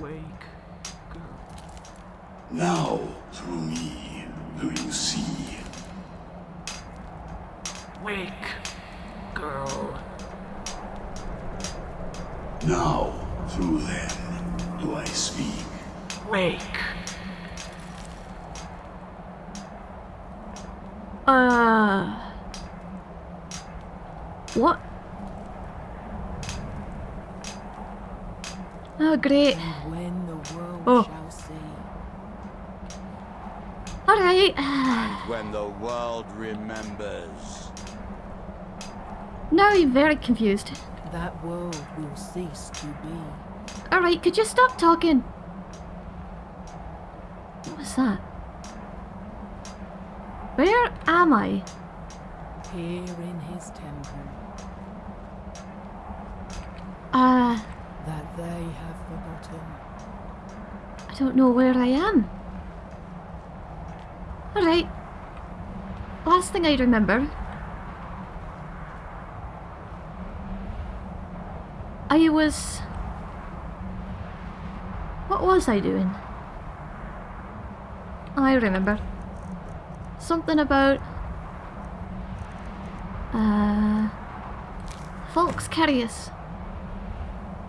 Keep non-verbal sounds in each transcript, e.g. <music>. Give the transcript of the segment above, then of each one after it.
Wake, girl. Now, through me, do you see? Wake, girl. Now, through them, do I speak? Wake. Uh. What? Oh, great. And when the world Oh. shall see Alright. And when the world remembers. Now I'm very confused. that world will cease to be. Alright, could you stop talking? What was that? Where am I? Here in his temple, Uh, that they have forgotten. I don't know where I am. Alright. Last thing I remember. I was. What was I doing? I remember. Something about. Uh. Falx Carius.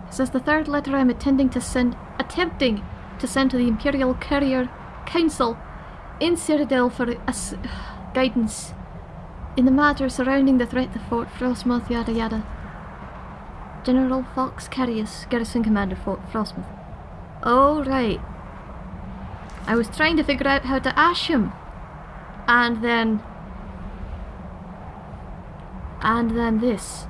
This is the third letter I'm attending to send, attempting to send to the Imperial Courier Council in Cyrodiil for ass- guidance in the matter surrounding the threat to Fort Frostmoth, yada yada. General Falx Carius, Garrison Commander Fort Frostmoth. Oh, right. I was trying to figure out how to ash him. And then. And then this.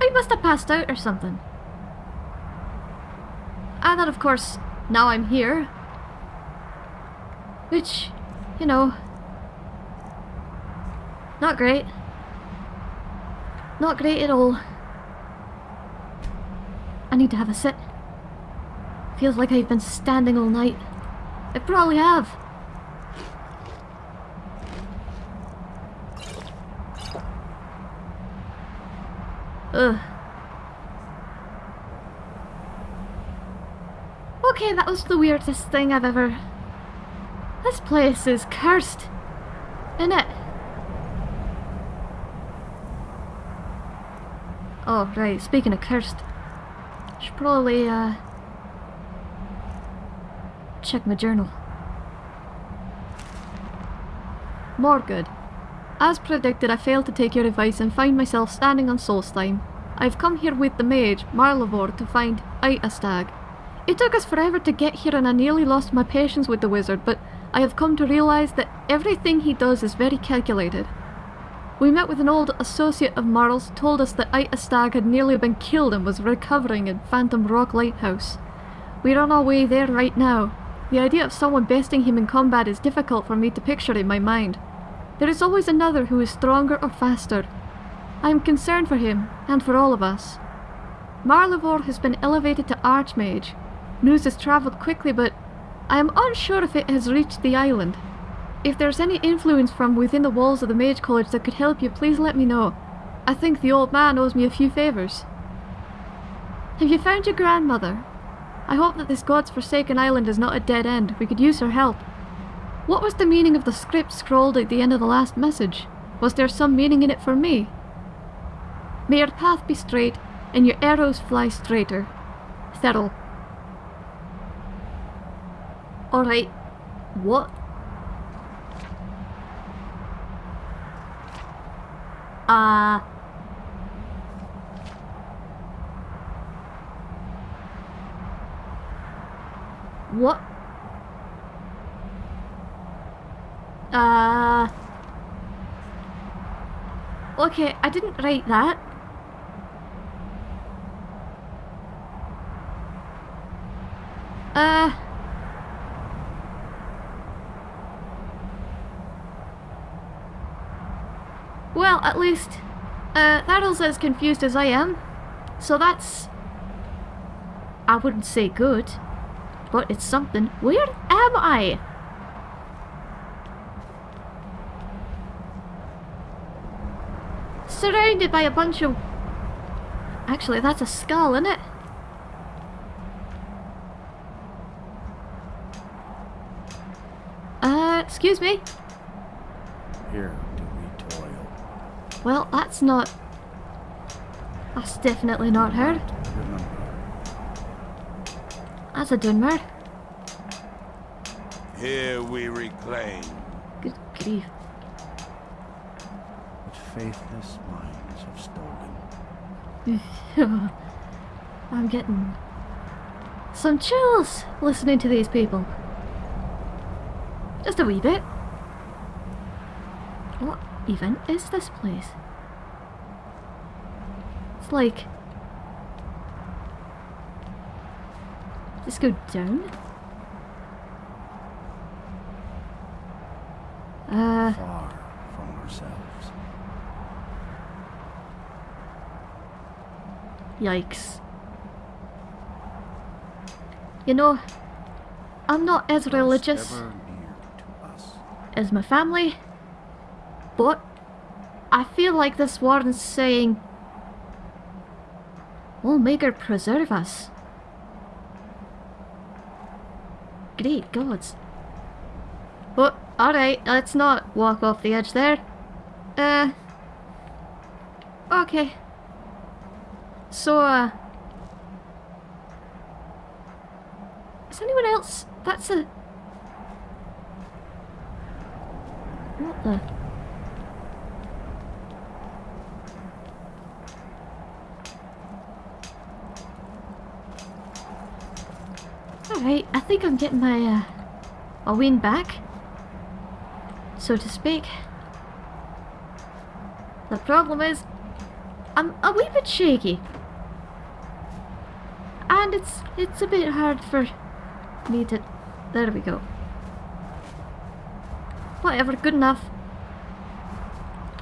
I must have passed out or something. And then, of course, now I'm here. Which, you know, not great. Not great at all. I need to have a sit. Feels like I've been standing all night. I probably have. Ugh. Okay, that was the weirdest thing I've ever... This place is cursed. Isn't it? Oh, right, speaking of cursed. Should probably, uh... Check my journal. More good. As predicted, I failed to take your advice and find myself standing on Solstheim. I've come here with the mage, Marlavor, to find Itastag. It took us forever to get here and I nearly lost my patience with the wizard, but I have come to realise that everything he does is very calculated. We met with an old associate of Marl's, told us that Itastag had nearly been killed and was recovering in Phantom Rock Lighthouse. We're on our way there right now. The idea of someone besting him in combat is difficult for me to picture in my mind. There is always another who is stronger or faster. I am concerned for him, and for all of us. Marlevor has been elevated to Archmage. News has travelled quickly, but I am unsure if it has reached the island. If there's any influence from within the walls of the Mage College that could help you, please let me know. I think the old man owes me a few favours. Have you found your grandmother? I hope that this god's forsaken island is not a dead end. We could use her help. What was the meaning of the script scrawled at the end of the last message? Was there some meaning in it for me? May your path be straight, and your arrows fly straighter. Thurl. Alright. What? Uh... What? Uh... Okay, I didn't write that. Uh... At least, uh, Tharl's as confused as I am. So that's... I wouldn't say good, but it's something. Where am I? Surrounded by a bunch of... Actually, that's a skull, isn't it? Uh, excuse me? Here do we toil. Well, that's not... That's definitely not her. Remember, That's a Dunmer. Here we reclaim. Good grief. what faithless minds have stolen. <laughs> I'm getting some chills listening to these people. Just a wee bit. What even is this place? It's like. Just go down? Uh, Far from ourselves. yikes. You know, I'm not as religious. ever near to us. as my family, but I feel like this warden's saying, may God preserve us. Great gods. But, alright, let's not walk off the edge there. Uh. Okay. So, uh. Is anyone else? That's a. What the? Alright, I think I'm getting my, uh, my wind back, so to speak. The problem is, I'm a wee bit shaky. And it's, it's a bit hard for me to... There we go. Whatever, good enough.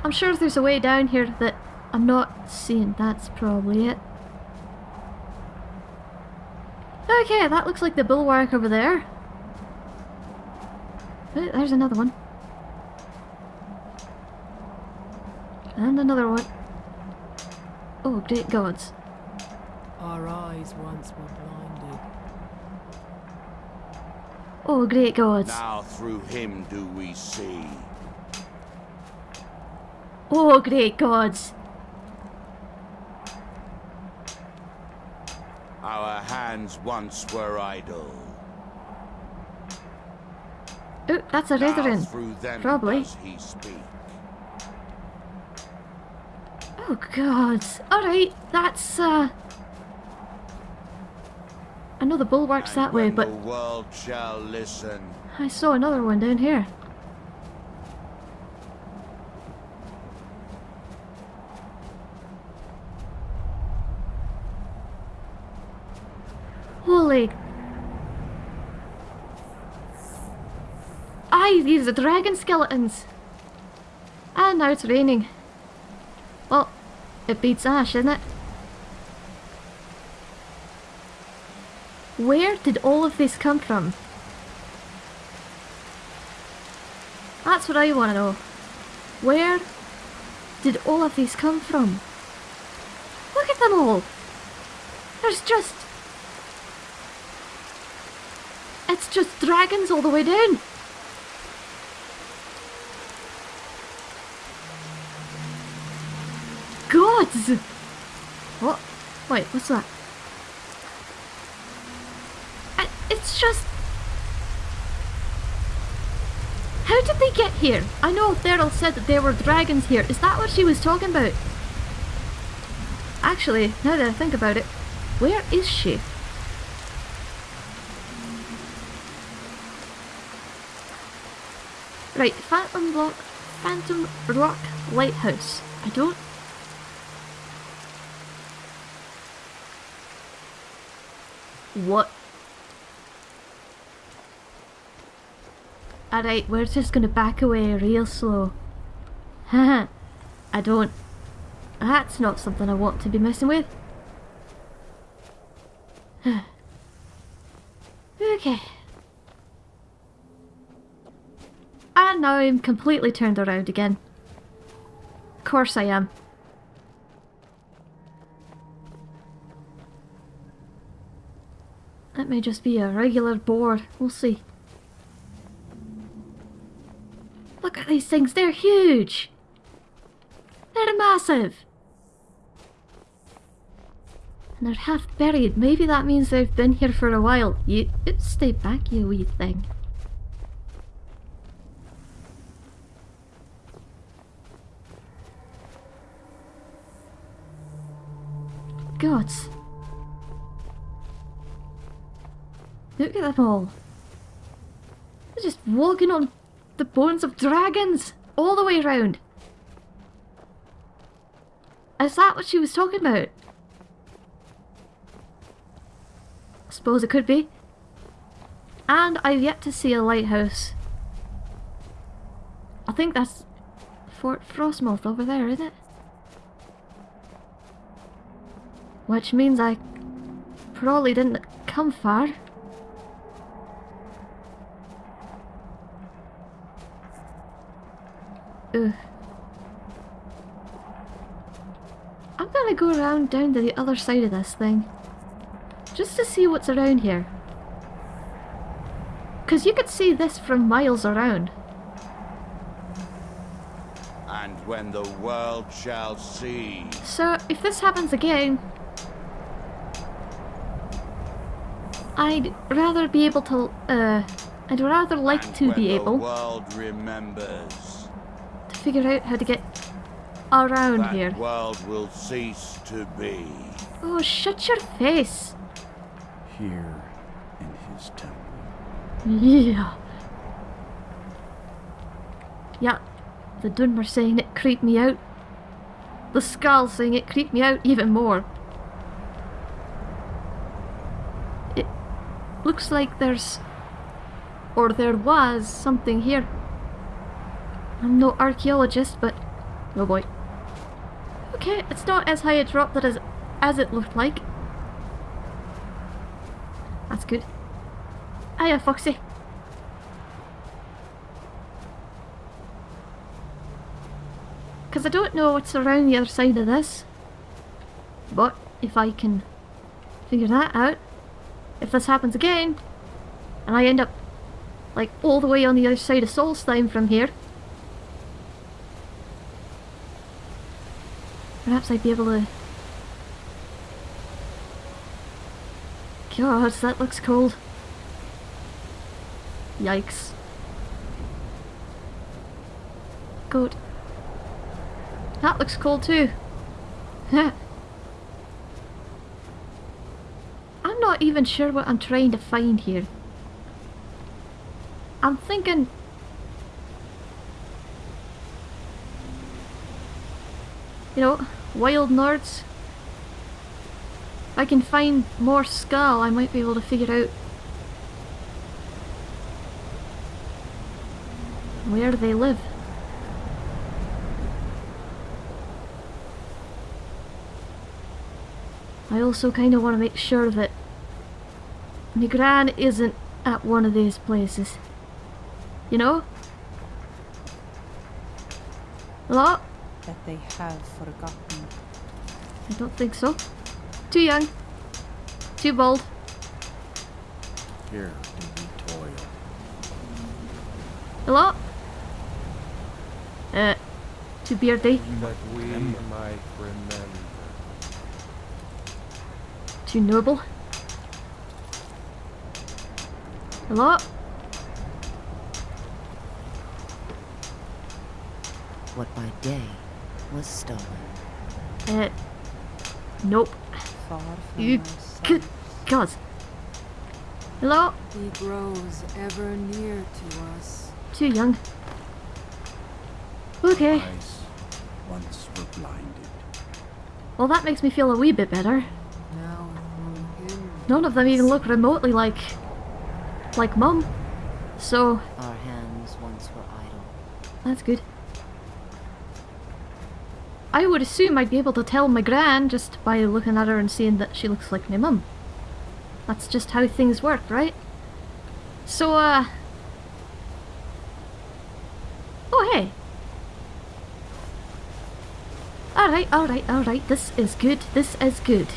I'm sure there's a way down here that I'm not seeing. That's probably it. Okay, that looks like the bulwark over there. Oh, there's another one. And another one. Oh, great gods. Our eyes once were blinded. Oh, great gods. Now through him do we see. Oh, great gods. Our hands once were idle. Oh, that's a Now Redoran. through them Probably. Oh god. Alright, that's uh I know the bulwark's And that way, but the world shall listen. I saw another one down here. Holy. Are dragon skeletons. And now it's raining. Well, it beats Ash, isn't it? Where did all of this come from? That's what I want to know. Where did all of these come from? Look at them all! There's just... It's just dragons all the way down! What? Wait, what's that? It's just... How did they get here? I know Theral said that there were dragons here. Is that what she was talking about? Actually, now that I think about it, where is she? Right, Phantom Block, Phantom Rock Lighthouse. I don't... What? Alright, we're just gonna back away real slow. Haha, <laughs> I don't... That's not something I want to be messing with. <sighs> okay. And now I'm completely turned around again. Of course I am. May just be a regular board. We'll see. Look at these things, they're huge! They're massive! And they're half buried. Maybe that means they've been here for a while. You stay back, you wee thing. Gods. Look at them all. They're just walking on the bones of dragons all the way around. Is that what she was talking about? I suppose it could be. And I've yet to see a lighthouse. I think that's Fort Frostmoth over there, isn't it? Which means I probably didn't come far. Ugh. I'm gonna go around down to the other side of this thing. Just to see what's around here. Because you could see this from miles around. And when the world shall see. So, if this happens again... I'd rather be able to, uh... I'd rather like and to when be the able world remembers. to figure out how to get around that here. world will cease to be. Oh, shut your face! Here in his temple. Yeah. Yeah, the Dunmer saying it creeped me out. The skull saying it creeped me out even more. It looks like there's, or there was, something here. I'm no archaeologist, but oh boy. Okay, it's not as high a drop that as as it looked like. That's good. Hiya, Foxy. Because I don't know what's around the other side of this. But if I can figure that out, if this happens again, and I end up like all the way on the other side of Solstheim from here, perhaps I'd be able to... God, that looks cold. Yikes. Good. That looks cold too. <laughs> I'm not even sure what I'm trying to find here. I'm thinking... You know, wild Nords. If I can find more skull, I might be able to figure out where they live. I also kind of want to make sure that Nigran isn't at one of these places. You know? Hello? That they have forgotten. I don't think so. Too young. Too bold. Here do we toil. Hello? Uh, too beardy. that we might remember. Too noble. Hello? What by day was stolen. Uh, nope. Far from You ourselves. good God. Hello? He grows ever near to us. Too young. Okay. Eyes once were blinded. Well, that makes me feel a wee bit better. Now. None of them even look remotely like... like Mum. So, Our hands once were idle. that's good. I would assume I'd be able to tell my gran just by looking at her and seeing that she looks like my mum. That's just how things work, right? So, uh... Oh, hey! Alright, alright, alright, this is good, this is good.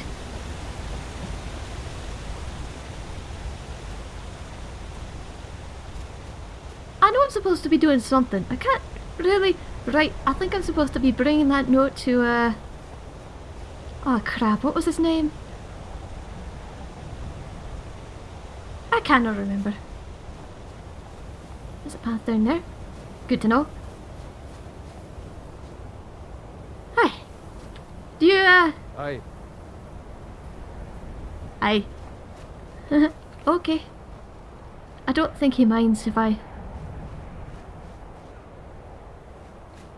I know I'm supposed to be doing something. I can't really... Right, I think I'm supposed to be bringing that note to, uh... Oh crap, what was his name? I cannot remember. There's a path down there. Good to know. Hi. Do you, uh... Aye. Aye. <laughs> okay. I don't think he minds if I...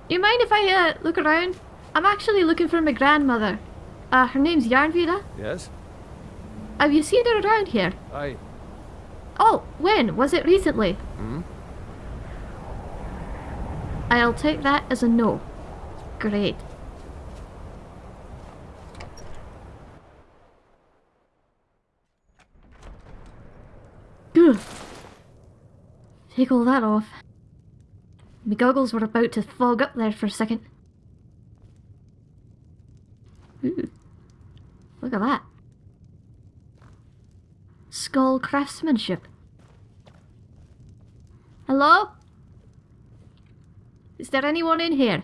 You mind if I, uh, look around? I'm actually looking for my grandmother. Uh, her name's Yarnvida. Yes? Have you seen her around here? Aye. Oh, when? Was it recently? Hmm? I'll take that as a no. Great. Ugh. Take all that off. My goggles were about to fog up there for a second. Ooh. Look at that. Skull craftsmanship. Hello? Is there anyone in here?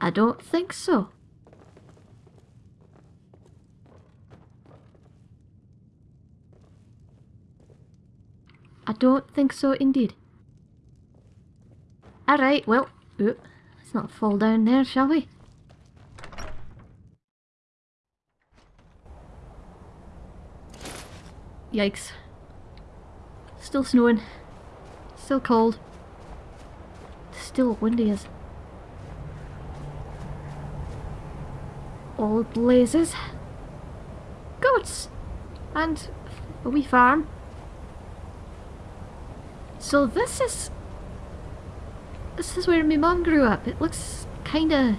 I don't think so. I don't think so indeed. Alright, well, let's not fall down there, shall we? Yikes. Still snowing. Still cold. Still windy as... Old blazes. Goats! And a wee farm. So this is... This is where my mum grew up. It looks kinda...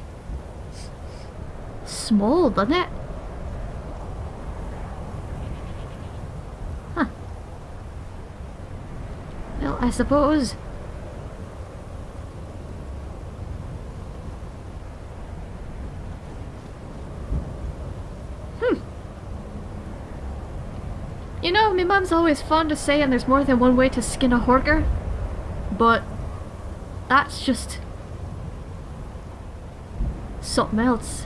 small, doesn't it? Huh. Well, I suppose... Hmm. My mum's always fond of saying there's more than one way to skin a horker. But that's just something else.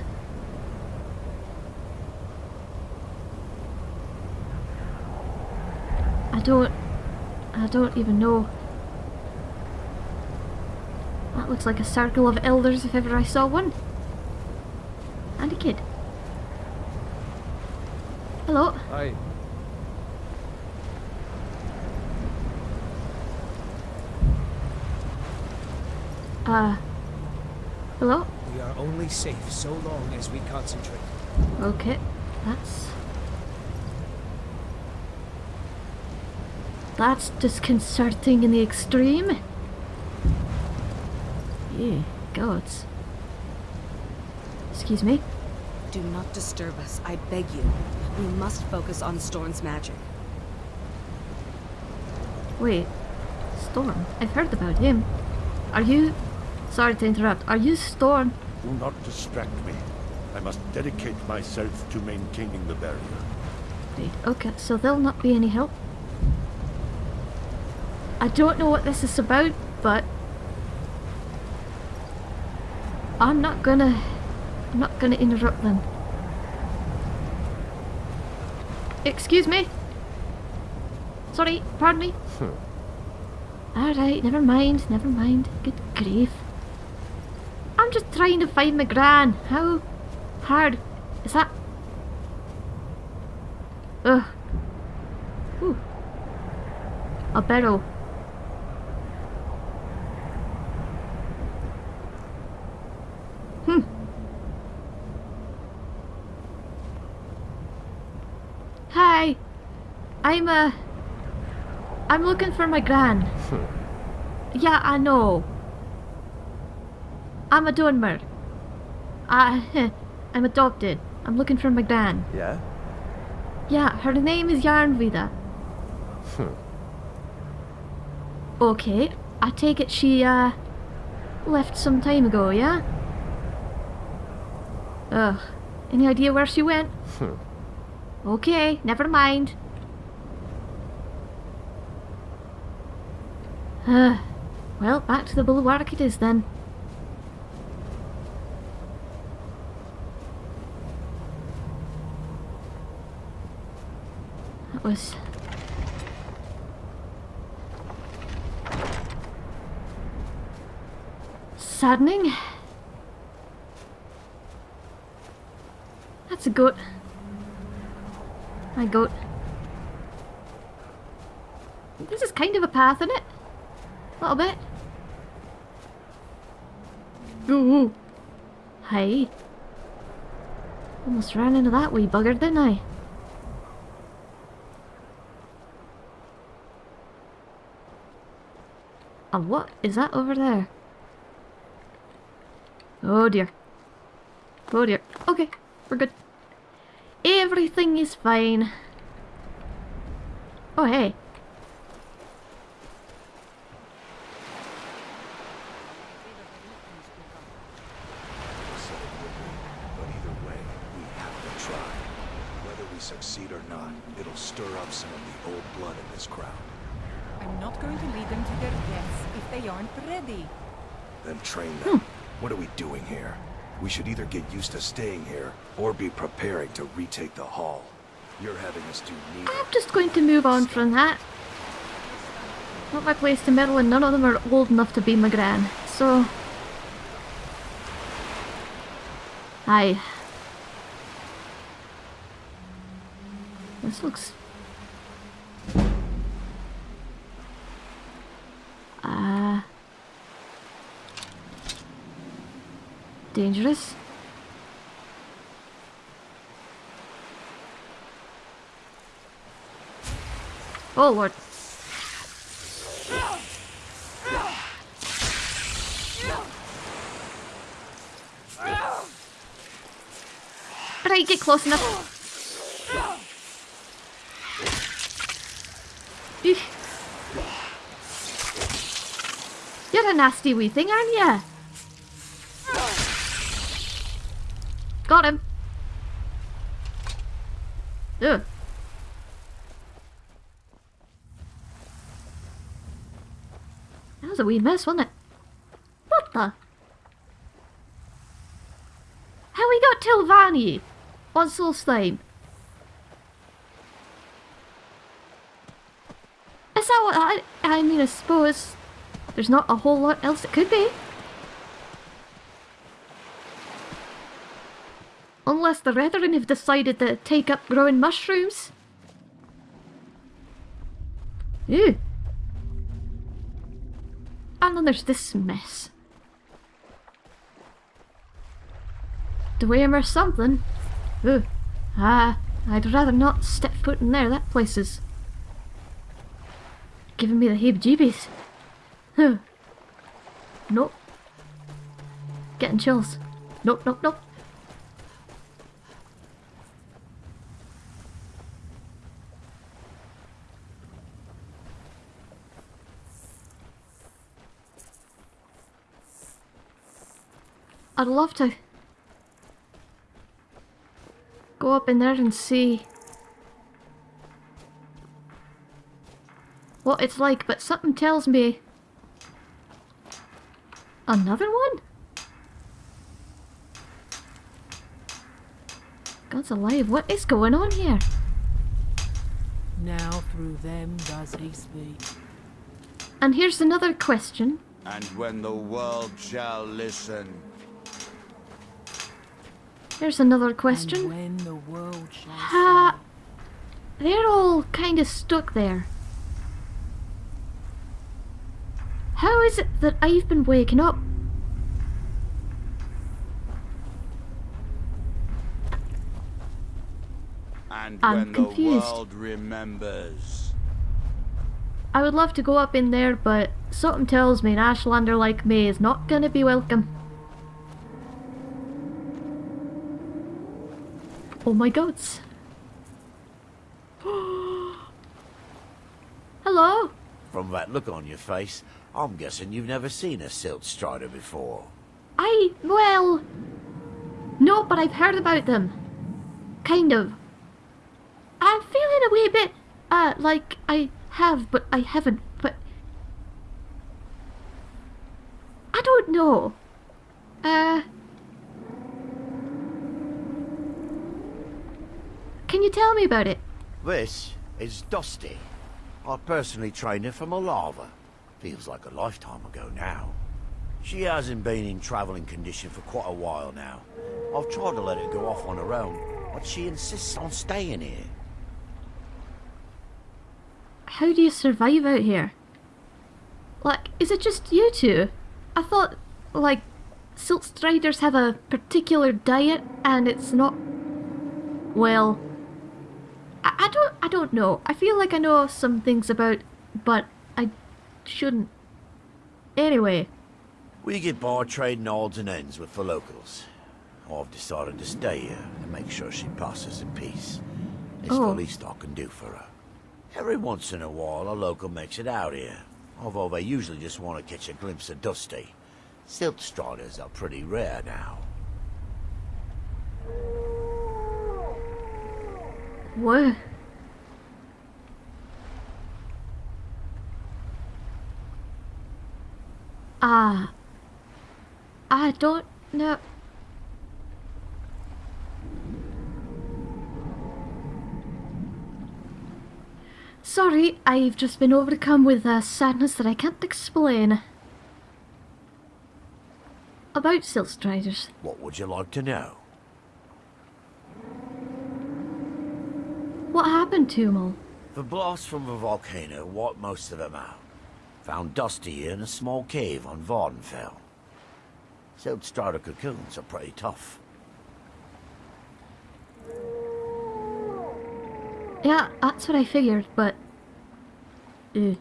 I don't I don't even know. That looks like a circle of elders if ever I saw one. And a kid. Hello. Aye. Uh Hello? We only safe so long as we concentrate. Okay, that's... That's disconcerting in the extreme. Yeah, gods. Excuse me? Do not disturb us, I beg you. We must focus on Storn's magic. Wait, Storn? I've heard about him. Are you... Sorry to interrupt. Are you Storn? Do not distract me. I must dedicate myself to maintaining the barrier. Okay, so there'll not be any help. I don't know what this is about, but... I'm not gonna... I'm not gonna interrupt them. Excuse me? Sorry, pardon me? Hmm. Alright, never mind, never mind. Good grief. I'm just trying to find my gran. How hard is that? Ugh. Ooh. A barrel. Hmm. Hi. I'm uh I'm looking for my gran. yeah, I know. I'm a Dunmer. I <laughs> I'm adopted. I'm looking for my gran. Yeah? Yeah, her name is Yarnvida. Okay, I take it she uh left some time ago, yeah? Ugh. Any idea where she went? Hmm. Okay, never mind. Uh, <sighs> well, back to the bulwark it is then. Was... Saddening. That's a goat. My goat. This is kind of a path, isn't it? A little bit. Ooh. Hey. Almost ran into that wee bugger, didn't I? What is that over there? Oh dear. Oh dear. Okay, we're good. Everything is fine. Oh hey. Succeed or not, it'll stir up some of the old blood in this crowd. I'm not going to lead them to their deaths if they aren't ready. Then train them. Hmm. What are we doing here? We should either get used to staying here, or be preparing to retake the hall. You're having us do neither. I'm just going to move on from that. Not my place to meddle and none of them are old enough to be my gran, so... Aye. This looks... Dangerous. Oh lord. Right, get close enough. You're a nasty wee thing, aren't you? Got him. Ugh. That was a wee mess, wasn't it? What the? How we got Telvanni on Solstheim? Is that what I... I mean, I suppose there's not a whole lot else it could be. Unless the Redoran have decided to take up growing mushrooms. Ew. And then there's this mess. Dwayne or something. Ooh. Ah, I'd rather not step foot in there. That place is giving me the heebie-jeebies. Huh. Nope. Getting chills. Nope, nope, nope. I'd love to go up in there and see what it's like, but something tells me another one? God's alive, what is going on here? Now through them does he speak. And here's another question. And when the world shall listen, Here's another question. the! They're all kind of stuck there. How is it that I've been waking up? and I'm confused. the world remembers. I would love to go up in there, but something tells me an Ashlander like me is not gonna be welcome. Oh my goats. <gasps> Hello? From that look on your face, I'm guessing you've never seen a silt strider before. I, well... No, but I've heard about them. Kind of. I'm feeling a wee bit, uh, like I have, but I haven't, but... No. Uh. Can you tell me about it? This is Dusty. I personally trained her from Alava. Feels like a lifetime ago now. She hasn't been in traveling condition for quite a while now. I've tried to let her go off on her own, but she insists on staying here. How do you survive out here? Like, is it just you two? I thought, like, Silt Striders have a particular diet and it's not. Well. I, I don't I don't know. I feel like I know some things about but I shouldn't. Anyway. We get by trading odds and ends with the locals. I've decided to stay here and make sure she passes in peace. It's Oh. the least I can do for her. Every once in a while, a local makes it out here, although they usually just want to catch a glimpse of Dusty. Silt striders are pretty rare now. What? Ah. I don't know. Sorry, I've just been overcome with a sadness that I can't explain. About Silt Striders. What would you like to know? What happened all? The blast from the volcano wiped most of them out. Found Dusty here in a small cave on Vvardenfell. Silt strider cocoons are pretty tough. Yeah, that's what I figured, but... Uh,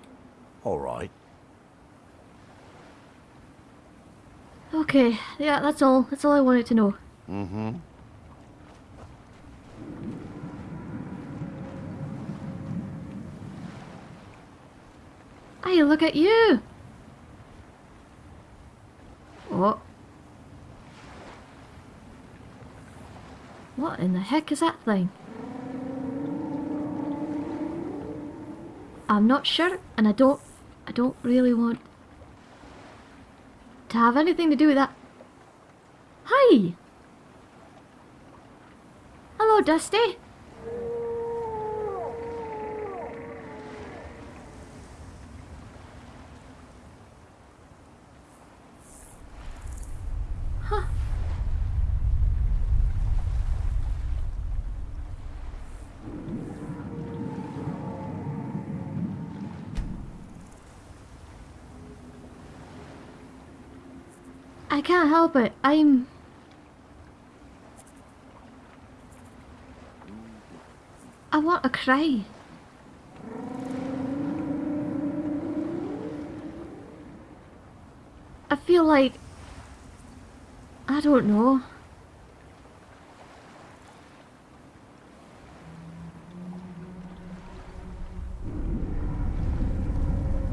Alright. okay, yeah, that's all. That's all I wanted to know. Mm-hmm. Hey, look at you! What? What in the heck is that thing? I'm not sure, and I don't, I don't really want to have anything to do with that. Hi! Hello, Dusty. Can't help it. I'm. I want to cry. I feel like. I don't know.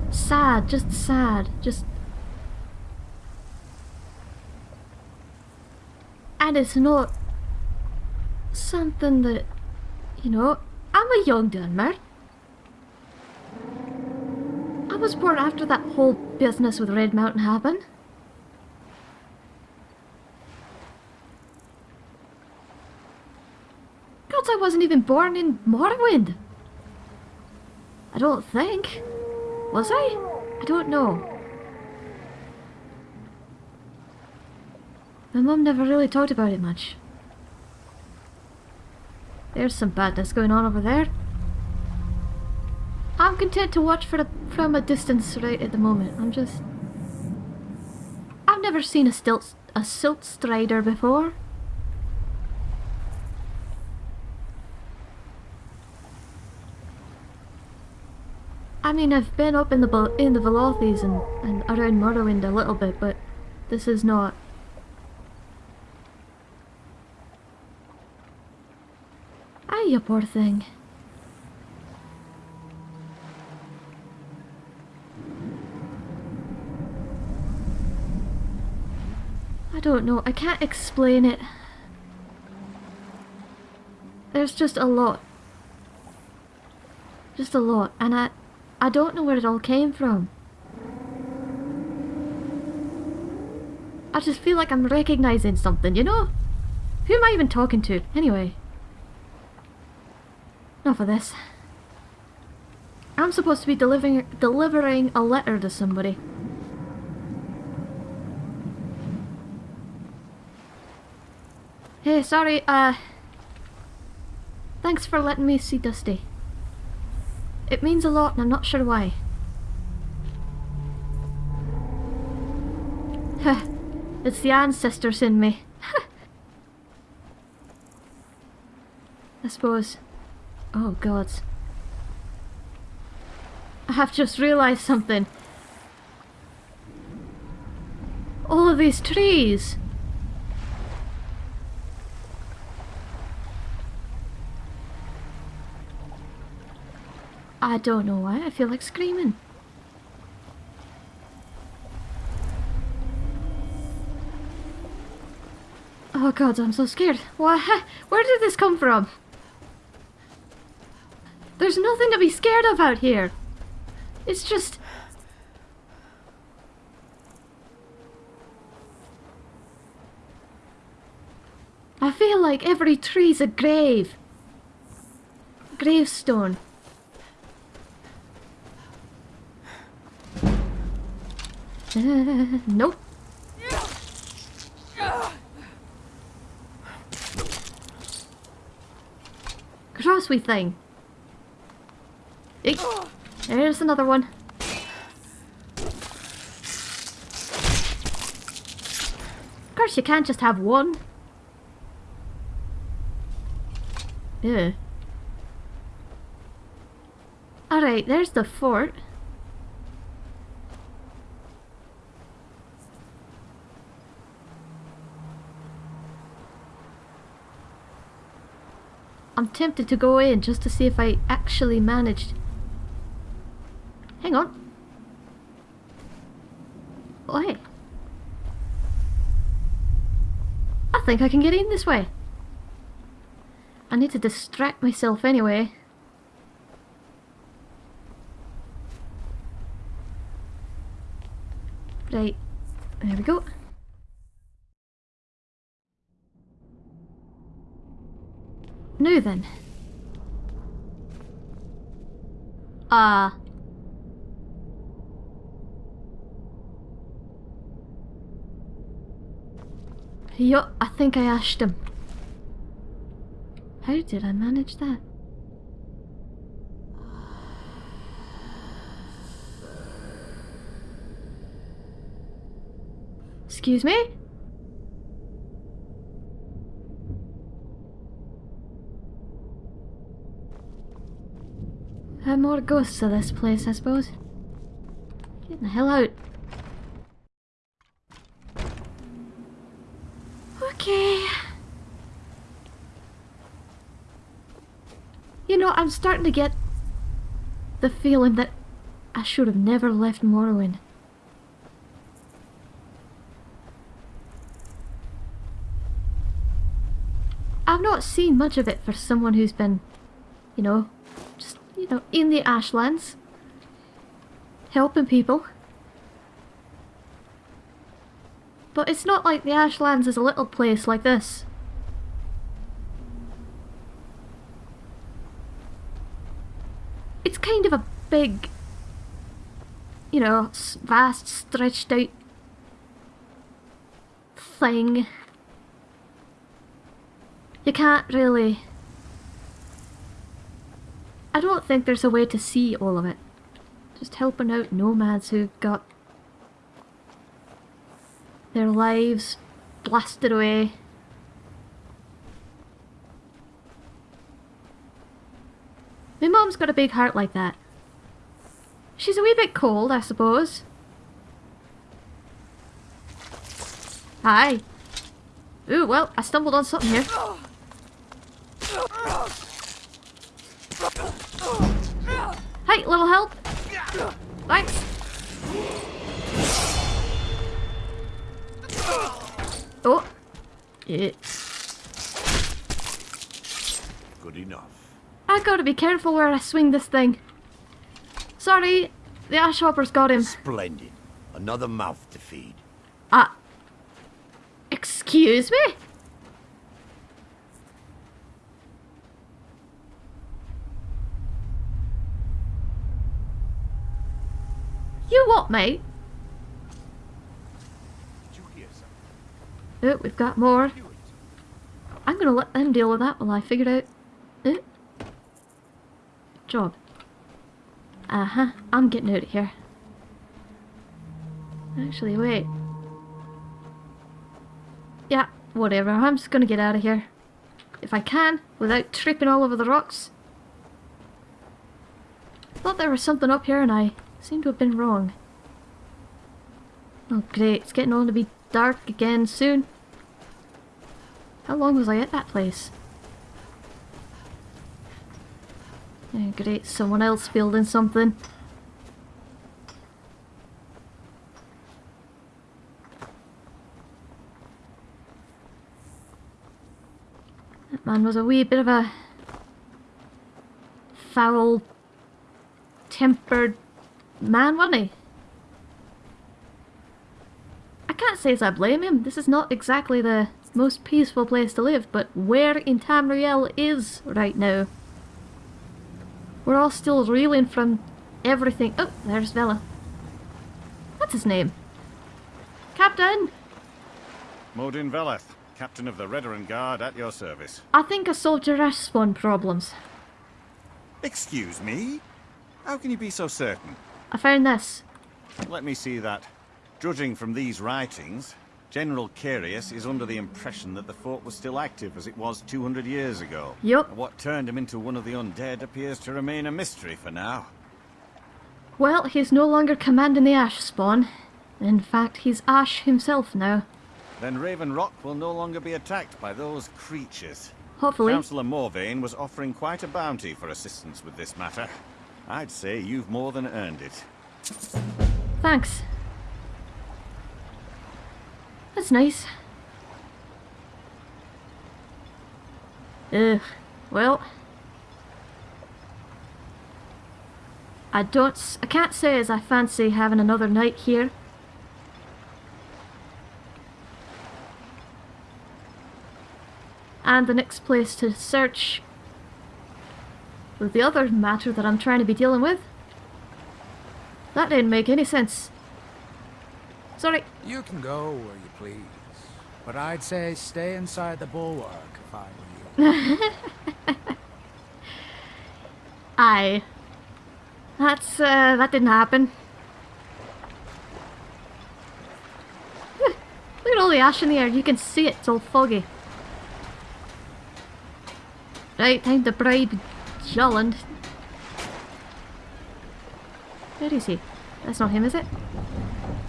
Sad, just sad, just. And it's not something that, you know, I'm a young Dunmer. I was born after that whole business with Red Mountain happened. God, I wasn't even born in Morrowind. I don't think. Was I? I don't know. My mum never really talked about it much. There's some badness going on over there. I'm content to watch from a distance right at the moment. I'm just... I've never seen a stilt, a silt strider before. I mean, I've been up in the in the Velothes and, and around Morrowind a little bit, but this is not. Ah, you poor thing. I don't know. I can't explain it. There's just a lot. Just a lot. And I, I don't know where it all came from. I just feel like I'm recognizing something, you know? Who am I even talking to? Anyway. Enough of this. I'm supposed to be delivering delivering a letter to somebody. Hey, sorry, uh... Thanks for letting me see Dusty. It means a lot and I'm not sure why. <laughs> It's the ancestors in me. <laughs> I suppose. Oh god. I have just realised something. All of these trees. I don't know why, I feel like screaming. Oh god, I'm so scared. Why? <laughs> Where did this come from? There's nothing to be scared of out here. It's just... I feel like every tree's a grave. Gravestone. Uh, <laughs> nope. Crossway thing. There's another one. Of course you can't just have one. Yeah. Alright, there's the fort. I'm tempted to go in just to see if I actually managed. Hang on. Oh, hey. I think I can get in this way. I need to distract myself anyway. Right. There we go. Now then. Ah. Yup, I think I asked him. How did I manage that? Excuse me? There are more ghosts of this place, I suppose. Get the hell out. Okay. You know, I'm starting to get the feeling that I should have never left Morrowind. I've not seen much of it for someone who's been, you know, just, you know, in the Ashlands. Helping people. But it's not like the Ashlands is a little place like this. It's kind of a big, you know, vast, stretched out thing. You can't really... I don't think there's a way to see all of it. Just helping out nomads who've got their lives blasted away. My mom's got a big heart like that. She's a wee bit cold, I suppose. Hi. Ooh, well, I stumbled on something here. Hey, little help. Thanks. Oh. Yeah. Good enough. I gotta be careful where I swing this thing. Sorry, the ash hopper's got him. Splendid. Another mouth to feed. Ah. Excuse me? You what, mate? Oh, we've got more. I'm gonna let them deal with that while I figure out... Job. Uh-huh, I'm getting out of here. Actually, wait. Yeah, whatever, I'm just gonna get out of here. If I can, without tripping all over the rocks. Thought there was something up here and I seem to have been wrong. Oh great, it's getting on to be dark again soon. How long was I at that place? Oh great, someone else building something. That man was a wee bit of a foul tempered man, wasn't he? I can't say as I blame him. This is not exactly the most peaceful place to live, but where in Tamriel is right now? We're all still reeling from everything. Oh, there's Vela. What's his name? Captain! Modin Veleth, captain of the Redoran Guard at your service. I think a soldier has spawn problems. Excuse me? How can you be so certain? I found this. Let me see that. Judging from these writings, General Carius is under the impression that the fort was still active as it was 200 years ago. Yup. What turned him into one of the undead appears to remain a mystery for now. Well, he's no longer commanding the Ash spawn. In fact, he's Ash himself now. Then Raven Rock will no longer be attacked by those creatures. Hopefully. Councillor Morvayn was offering quite a bounty for assistance with this matter. I'd say you've more than earned it. Thanks. That's nice. Ugh. Well. I don't... I can't say as I fancy having another night here. And the next place to search with the other matter that I'm trying to be dealing with. That didn't make any sense. Sorry. You can go where you please, but I'd say stay inside the bulwark if I were you. <laughs> Aye. That's, uh, that didn't happen. <laughs> Look at all the ash in the air, you can see it, it's all foggy. Right, time to bribe Gjalund. Where is he? That's not him, is it?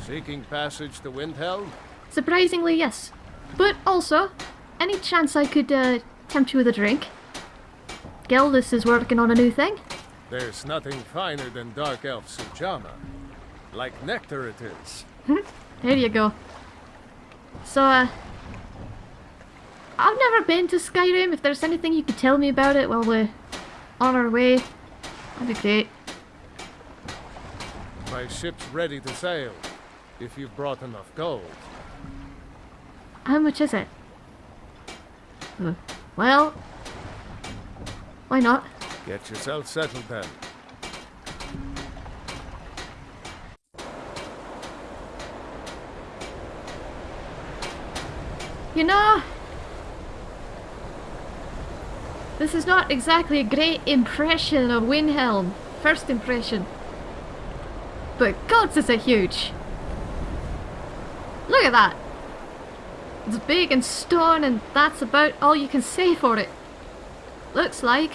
Seeking passage to Windhelm? Surprisingly, yes. But also, any chance I could, uh, tempt you with a drink? Geldis is working on a new thing. There's nothing finer than Dark Elf Sujamma. Like nectar it is. There you go. So, uh... I've never been to Skyrim. If there's anything you could tell me about it while we're on our way, that'd be great. My ship's ready to sail, if you've brought enough gold. How much is it? Uh, well... Why not? Get yourself settled then. You know... This is not exactly a great impression of Windhelm. First impression. But gods is it huge. Look at that. It's big and stone and that's about all you can say for it. Looks like.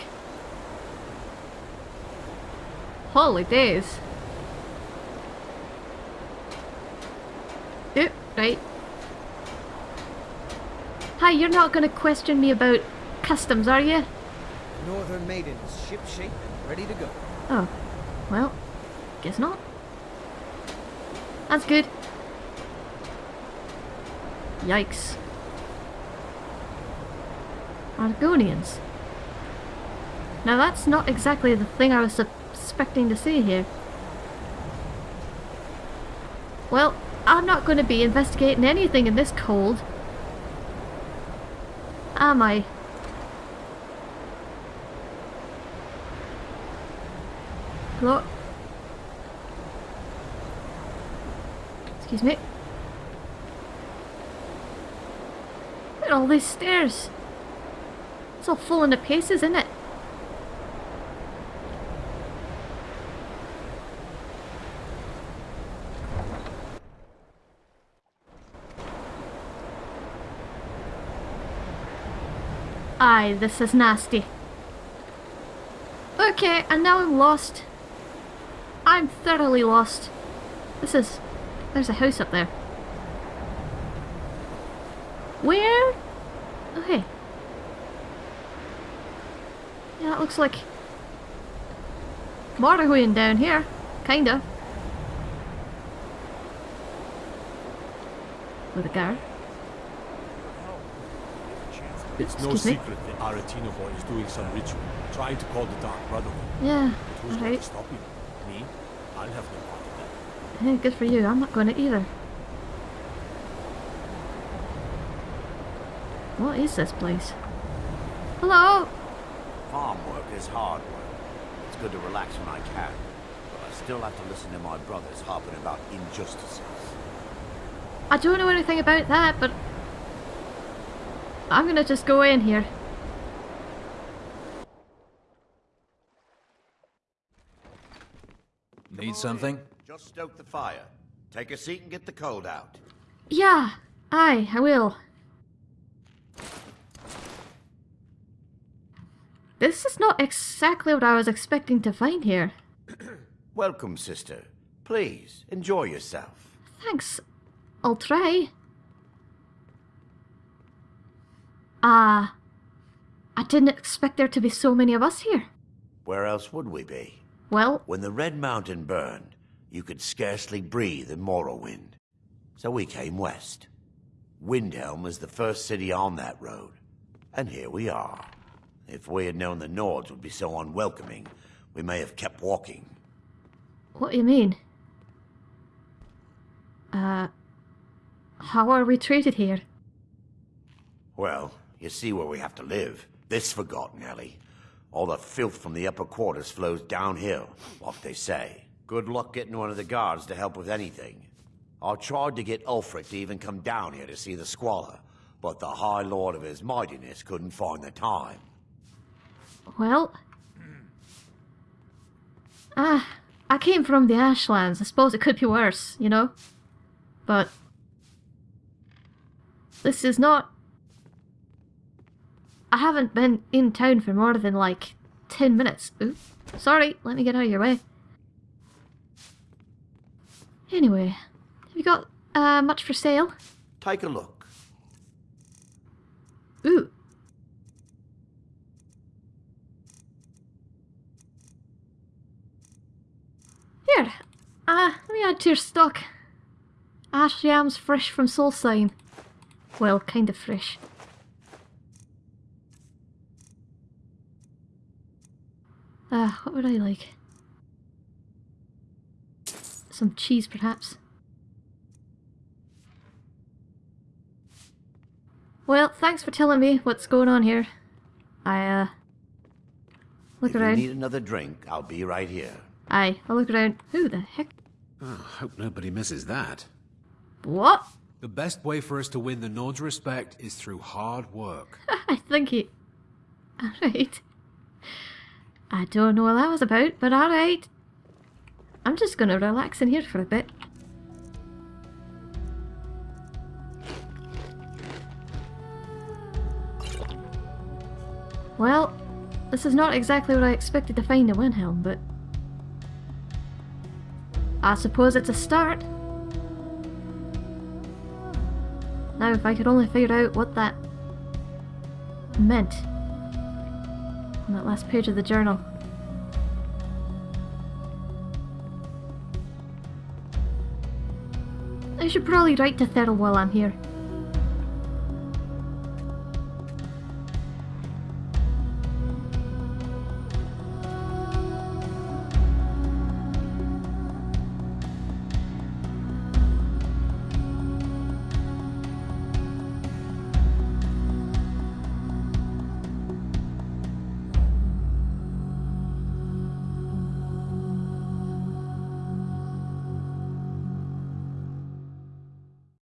Holy days. Oop, right. Hi, you're not gonna question me about customs, are you? Northern Maiden is ship shape and ready to go. Oh, well, guess not. That's good. Yikes. Argonians. Now that's not exactly the thing I was expecting to see here. Well, I'm not going to be investigating anything in this cold. am I? Hello? Excuse me. Look at all these stairs. It's all falling to pieces, isn't it? Aye, this is nasty. Okay, and now I'm lost. I'm thoroughly lost. This is... There's a house up there. Where? Oh, okay. Yeah, it looks like... Morrowind down here. Kinda. With a guard. It's no me? secret that boy is doing some ritual, trying to call the Dark Brotherhood. Yeah, But who's going alright. to stop him? Me? I'll have no that. Hey, good for you. I'm not going to either. What is this place? Hello? Farm work is hard work. It's good to relax when I can, but I still have to listen to my brothers harping about injustices. I don't know anything about that, but I'm gonna just go in here. Need something? Stoke the fire. Take a seat and get the cold out. Yeah, aye, I will. This is not exactly what I was expecting to find here. <clears throat> Welcome, sister. Please, enjoy yourself. Thanks. I'll try. Ah, I didn't expect there to be so many of us here. Where else would we be? Well, When the Red Mountain burned, you could scarcely breathe in Morrowind. So we came west. Windhelm is the first city on that road. And here we are. If we had known the Nords would be so unwelcoming, we may have kept walking. what do you mean? Uh, how are we treated here? Well, you see where we have to live. This forgotten alley. All the filth from the upper quarters flows downhill, what they say. Good luck getting one of the guards to help with anything. I tried to get Ulfric to even come down here to see the squalor, but the High Lord of his mightiness couldn't find the time. Well, ah, I came from the Ashlands. I suppose it could be worse, you know? But this is not. I haven't been in town for more than like 10 minutes. Ooh, sorry, let me get out of your way. Anyway, have you got uh, much for sale? Take a look. Ooh. Here, uh, let me add to your stock. Ash yams fresh from Solstheim. Well, kind of fresh. Uh, what would I like? Some cheese, perhaps. Well, thanks for telling me what's going on here. I, uh... Look if you need another drink, I'll be right here. Aye, I'll look around. Who the heck? Oh, hope nobody misses that. What? The best way for us to win the Nord's respect is through hard work. <laughs> I think he... Alright. I don't know what that was about, but alright. I'm just gonna relax in here for a bit. Well, this is not exactly what I expected to find in Windhelm, but... I suppose it's a start. Now if I could only figure out what that meant on that last page of the journal. I should probably write to Thurl while I'm here.